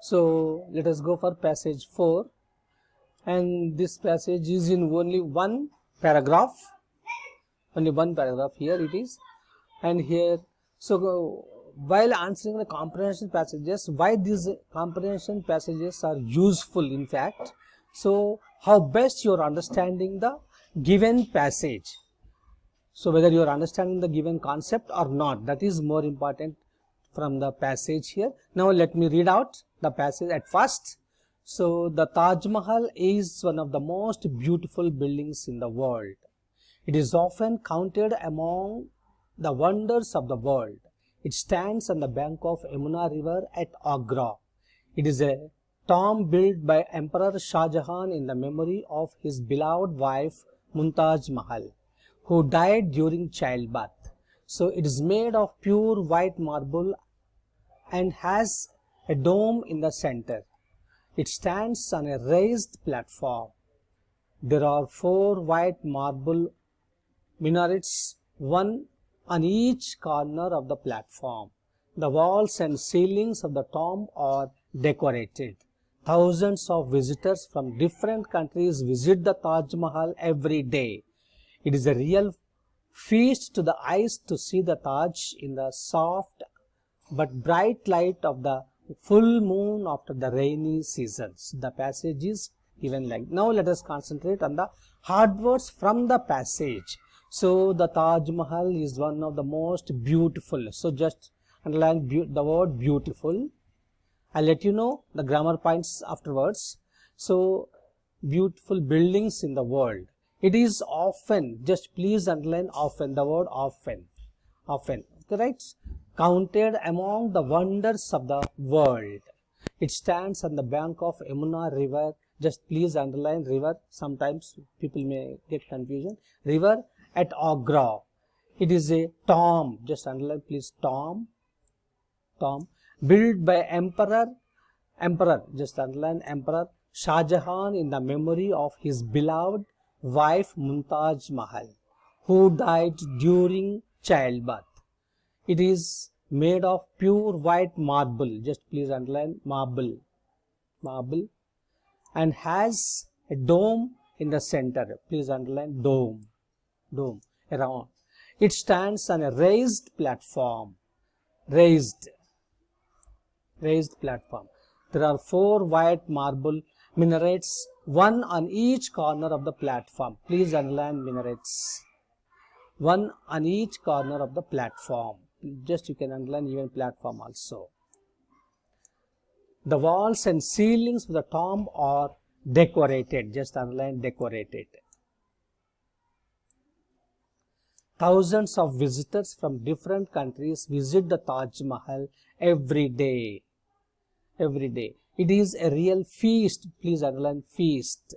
So, let us go for passage 4 and this passage is in only one paragraph, only one paragraph here it is and here. So, while answering the comprehension passages, why these comprehension passages are useful in fact. So, how best you are understanding the given passage. So, whether you are understanding the given concept or not that is more important from the passage here. Now, let me read out the passage at first. So, the Taj Mahal is one of the most beautiful buildings in the world. It is often counted among the wonders of the world. It stands on the bank of Yamuna river at Agra. It is a tomb built by Emperor Shah Jahan in the memory of his beloved wife Mumtaz Mahal, who died during childbirth. So it is made of pure white marble and has a dome in the center. It stands on a raised platform. There are four white marble minarets, one on each corner of the platform. The walls and ceilings of the tomb are decorated. Thousands of visitors from different countries visit the Taj Mahal every day. It is a real feast to the eyes to see the Taj in the soft but bright light of the full moon after the rainy seasons. The passage is given like. Now let us concentrate on the hard words from the passage. So the Taj Mahal is one of the most beautiful. So just underline the word beautiful. I'll let you know the grammar points afterwards. So beautiful buildings in the world. It is often, just please underline often, the word often, often, right? Counted among the wonders of the world. It stands on the bank of Yamuna river. Just please underline river. Sometimes people may get confusion. River at Agra. It is a tomb, just underline please tomb, tomb, built by Emperor, Emperor, just underline Emperor Shah Jahan in the memory of his beloved wife Mumtaz Mahal, who died during childbirth. It is made of pure white marble, just please underline marble, marble, and has a dome in the center, please underline dome dome around. It stands on a raised platform, raised, raised platform. There are four white marble minarets, one on each corner of the platform. Please underline minarets. One on each corner of the platform. Just you can underline even platform also. The walls and ceilings of the tomb are decorated. Just underline decorated. Thousands of visitors from different countries visit the Taj Mahal every day. Every day. It is a real feast. Please underline feast.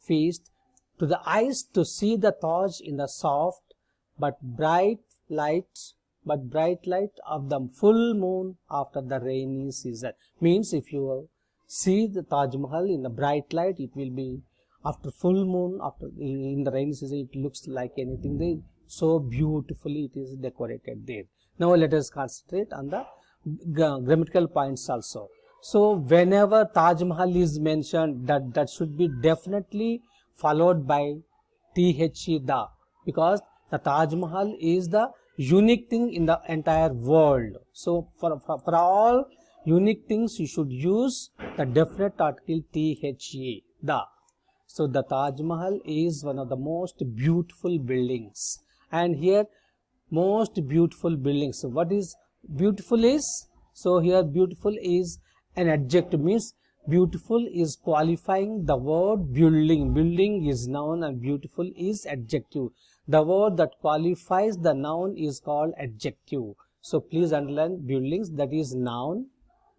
Feast to the eyes to see the Taj in the soft but bright light but bright light of the full moon after the rainy season. Means if you see the Taj Mahal in the bright light, it will be after full moon after in the rainy season it looks like anything they so beautifully it is decorated there. Now let us concentrate on the grammatical points also. So whenever taj mahal is mentioned that that should be definitely followed by the the because the taj mahal is the unique thing in the entire world so for, for, for all unique things you should use the definite article the the so the Taj Mahal is one of the most beautiful buildings and here most beautiful buildings. So what is beautiful is? So here beautiful is an adjective means beautiful is qualifying the word building. Building is noun and beautiful is adjective. The word that qualifies the noun is called adjective. So please underline buildings that is noun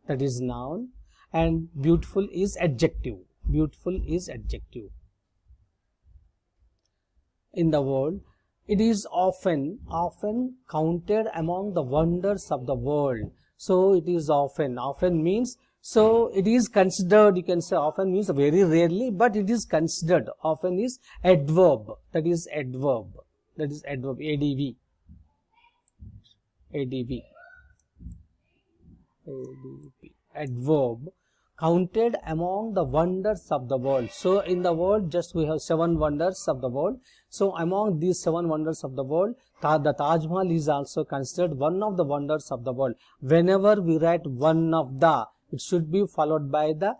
that is noun and beautiful is adjective. Beautiful is adjective. In the world it is often often counted among the wonders of the world. So it is often often means so it is considered you can say often means very rarely but it is considered often is adverb that is adverb that is adverb adv adv ADP, adverb counted among the wonders of the world. So in the world just we have seven wonders of the world. So among these seven wonders of the world, the Taj Mahal is also considered one of the wonders of the world. Whenever we write one of the, it should be followed by the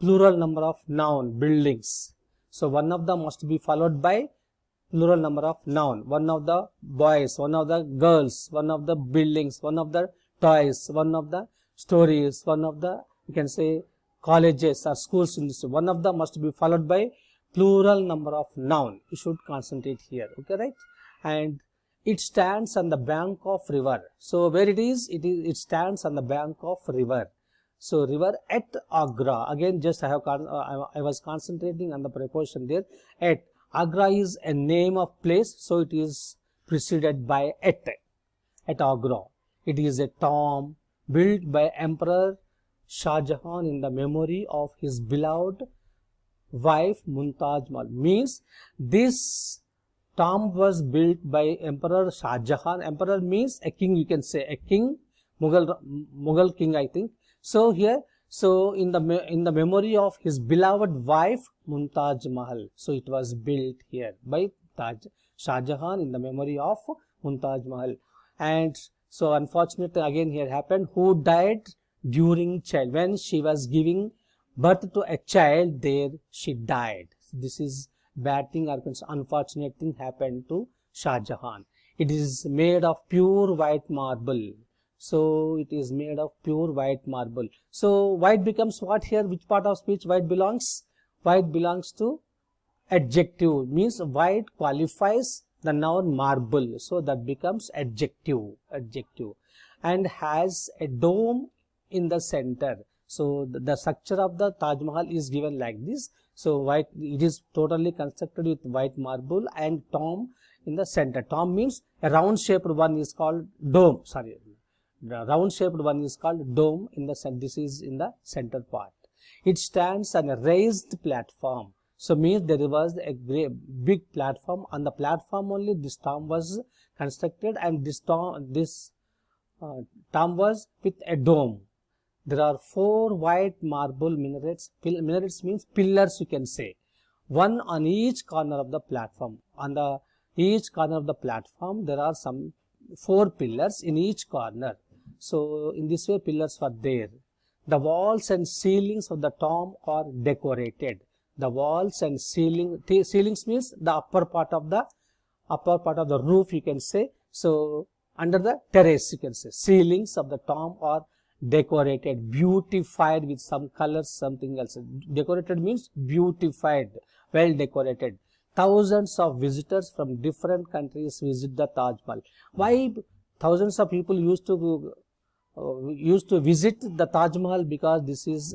plural number of noun buildings. So one of them must be followed by plural number of noun. One of the boys, one of the girls, one of the buildings, one of the toys, one of the stories, one of the you can say colleges or schools one of them must be followed by plural number of noun. You should concentrate here okay right? And it stands on the bank of river. So where it is it is it stands on the bank of river so river at agra again just i have uh, i was concentrating on the preposition there at agra is a name of place so it is preceded by at at agra it is a tomb built by emperor Shah Jahan in the memory of his beloved wife Mumtaz. Means this tomb was built by Emperor Shah Jahan. Emperor means a king, you can say a king, Mughal, Mughal king, I think. So here, so in the in the memory of his beloved wife Mumtaz Mahal. So it was built here by Taj Shah Jahan in the memory of Mumtaz Mahal. And so unfortunately again here happened who died during child when she was giving birth to a child there she died this is bad thing or unfortunate thing happened to Shah Jahan it is made of pure white marble so it is made of pure white marble. So white becomes what here? Which part of speech? White belongs? White belongs to adjective. Means white qualifies the noun marble. So that becomes adjective adjective. And has a dome in the center. So the, the structure of the Taj Mahal is given like this. So white, it is totally constructed with white marble and tomb in the center. Tomb means a round shaped one is called dome. Sorry, the round shaped one is called dome in the. This is in the center part. It stands on a raised platform. So means there was a big platform. On the platform only this tomb was constructed and this tomb, this uh, tomb was with a dome there are four white marble minarets. Minarets means pillars you can say. One on each corner of the platform. On the each corner of the platform there are some four pillars in each corner. So in this way pillars were there. The walls and ceilings of the tomb are decorated. The walls and ceiling ceilings means the upper part of the upper part of the roof you can say. So under the terrace you can say ceilings of the tomb are decorated beautified with some colors something else decorated means beautified well decorated thousands of visitors from different countries visit the taj mahal why thousands of people used to used to visit the taj mahal because this is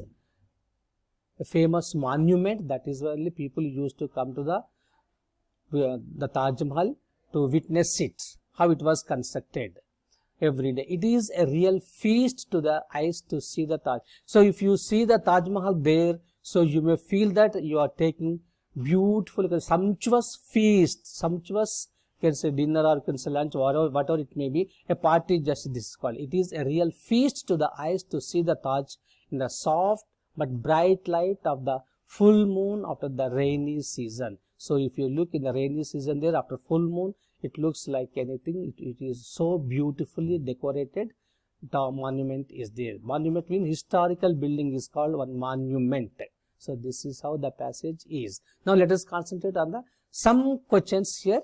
a famous monument that is why people used to come to the uh, the taj mahal to witness it how it was constructed every day. It is a real feast to the eyes to see the Taj. So if you see the Taj Mahal there, so you may feel that you are taking beautiful, sumptuous feast, sumptuous can say dinner or can say lunch, whatever, whatever it may be, a party just this is called. It is a real feast to the eyes to see the Taj in the soft but bright light of the full moon after the rainy season. So if you look in the rainy season there after full moon, it looks like anything. It, it is so beautifully decorated. The monument is there. Monument means historical building is called one monument. So this is how the passage is. Now let us concentrate on the some questions here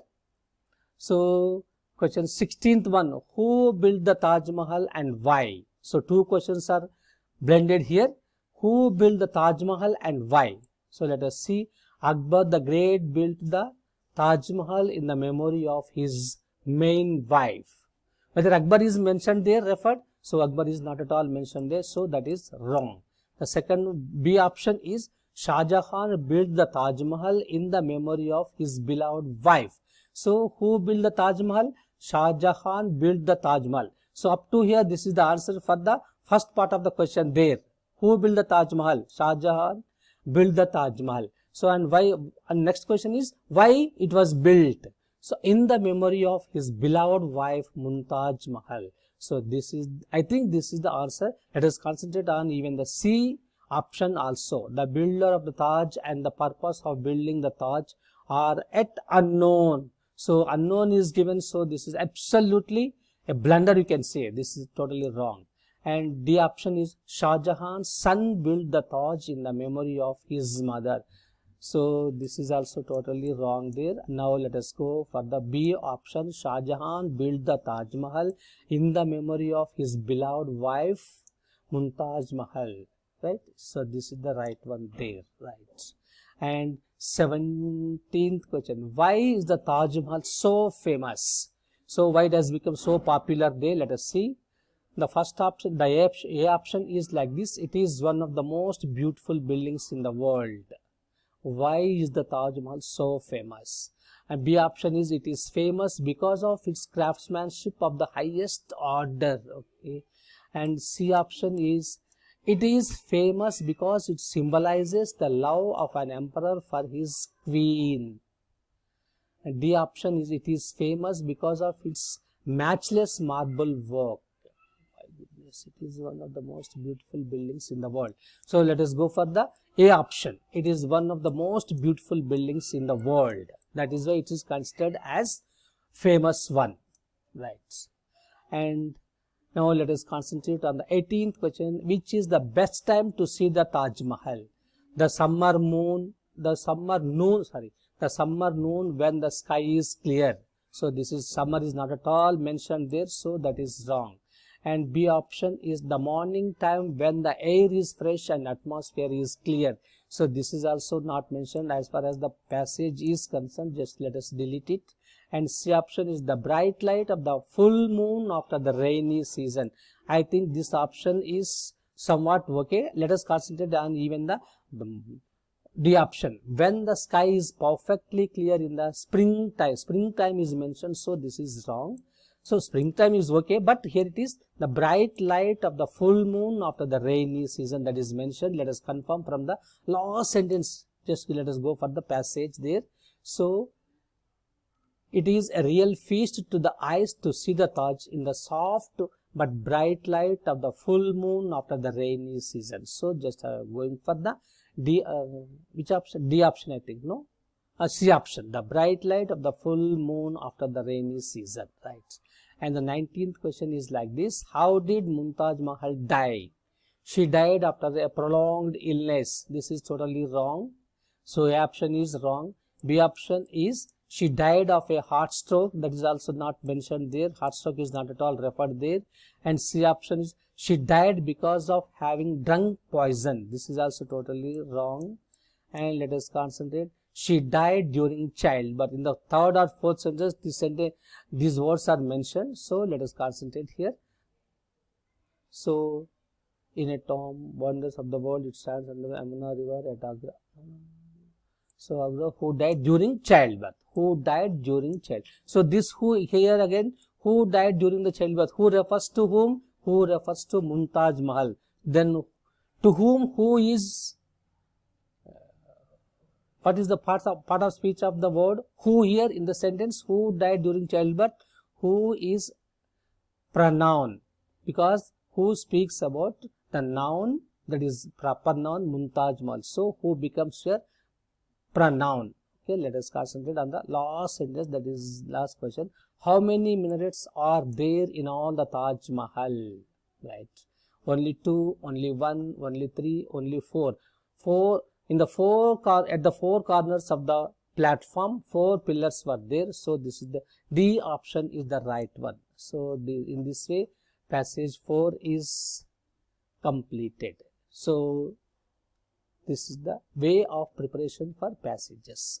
so question 16th one who built the taj mahal and why so two questions are blended here who built the taj mahal and why so let us see akbar the great built the Taj Mahal in the memory of his main wife. Whether Akbar is mentioned there, referred, so Akbar is not at all mentioned there, so that is wrong. The second B option is Shah Jahan built the Taj Mahal in the memory of his beloved wife. So who built the Taj Mahal? Shah Jahan built the Taj Mahal. So up to here, this is the answer for the first part of the question there. Who built the Taj Mahal? Shah Jahan built the Taj Mahal. So, and why, and next question is, why it was built? So, in the memory of his beloved wife Mumtaz Mahal. So this is, I think this is the answer. Let us concentrate on even the C option also. The builder of the Taj and the purpose of building the Taj are at unknown. So unknown is given. So this is absolutely a blunder you can say. This is totally wrong. And the option is Shah Jahan's son built the Taj in the memory of his mother. So this is also totally wrong there. Now let us go for the B option. Shah Jahan built the Taj Mahal in the memory of his beloved wife Mumtaz Mahal. Right. So this is the right one there. Right. And 17th question. Why is the Taj Mahal so famous? So why it has become so popular there? Let us see. The first option, the A option is like this. It is one of the most beautiful buildings in the world. Why is the Taj Mahal so famous? And B option is it is famous because of its craftsmanship of the highest order. Okay. And C option is it is famous because it symbolizes the love of an emperor for his queen. And D option is it is famous because of its matchless marble work. My goodness, it is one of the most beautiful buildings in the world. So let us go for the A option. It is one of the most beautiful buildings in the world. That is why it is considered as famous one. Right. And now let us concentrate on the 18th question. Which is the best time to see the Taj Mahal? The summer moon, the summer noon, sorry, the summer noon when the sky is clear. So this is summer is not at all mentioned there. So that is wrong. And B option is the morning time when the air is fresh and atmosphere is clear. So this is also not mentioned as far as the passage is concerned. Just let us delete it. And C option is the bright light of the full moon after the rainy season. I think this option is somewhat okay. Let us concentrate on even the, the D option. When the sky is perfectly clear in the springtime springtime is mentioned so this is wrong. So springtime is okay but here it is the bright light of the full moon after the rainy season that is mentioned. Let us confirm from the last sentence. Just let us go for the passage there. So it is a real feast to the eyes to see the Taj in the soft but bright light of the full moon after the rainy season so just uh, going for the D, uh, which option? D option, I think, no? Uh, C option, the bright light of the full moon after the rainy season, right? And the 19th question is like this. How did Mumtaz Mahal die? She died after a prolonged illness. This is totally wrong. So A option is wrong. B option is she died of a heart stroke. That is also not mentioned there. Heart stroke is not at all referred there. And C option is she died because of having drunk poison. This is also totally wrong. And let us concentrate. She died during child. But in the third or fourth sentence, this sentence, these words are mentioned. So let us concentrate here. So in a tomb, wonders of the world, it stands under the Yamuna river at Agra. So who died during childbirth. Who died during child. So this who here again, who died during the childbirth. Who refers to whom? who refers to Mumtaz Mahal. Then to whom who is uh, what is the part of part of speech of the word who here in the sentence who died during childbirth who is pronoun because who speaks about the noun that is proper noun Mahal. So who becomes here pronoun. Okay, let us concentrate on the last sentence that is last question how many minarets are there in all the Taj Mahal? Right. Only two, only one, only three, only four. Four in the four car at the four corners of the platform, four pillars were there. So this is the D option is the right one. So the, in this way, passage four is completed. So this is the way of preparation for passages.